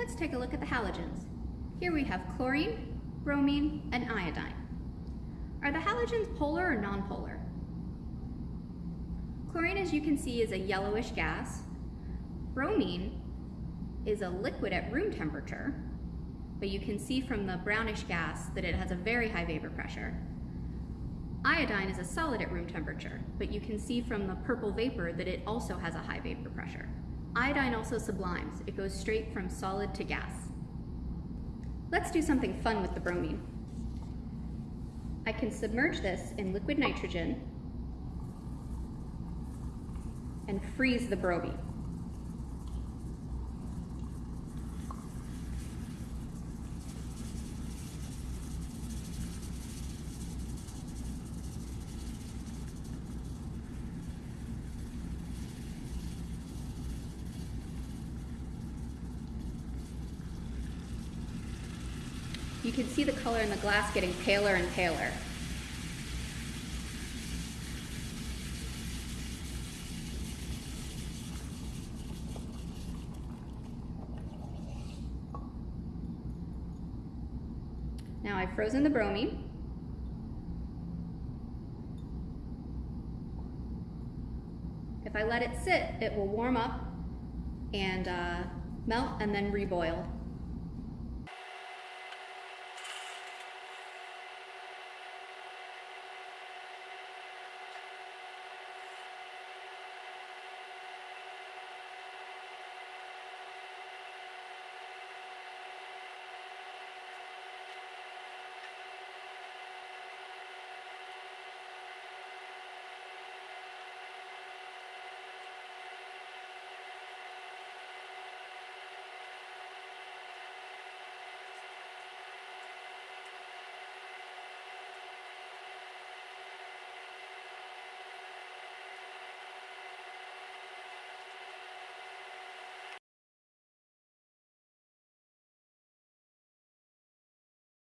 Let's take a look at the halogens. Here we have chlorine, bromine, and iodine. Are the halogens polar or nonpolar? Chlorine, as you can see, is a yellowish gas. Bromine is a liquid at room temperature, but you can see from the brownish gas that it has a very high vapor pressure. Iodine is a solid at room temperature, but you can see from the purple vapor that it also has a high vapor pressure. Iodine also sublimes. It goes straight from solid to gas. Let's do something fun with the bromine. I can submerge this in liquid nitrogen and freeze the bromine. You can see the color in the glass getting paler and paler. Now I've frozen the bromine. If I let it sit, it will warm up and uh, melt and then reboil.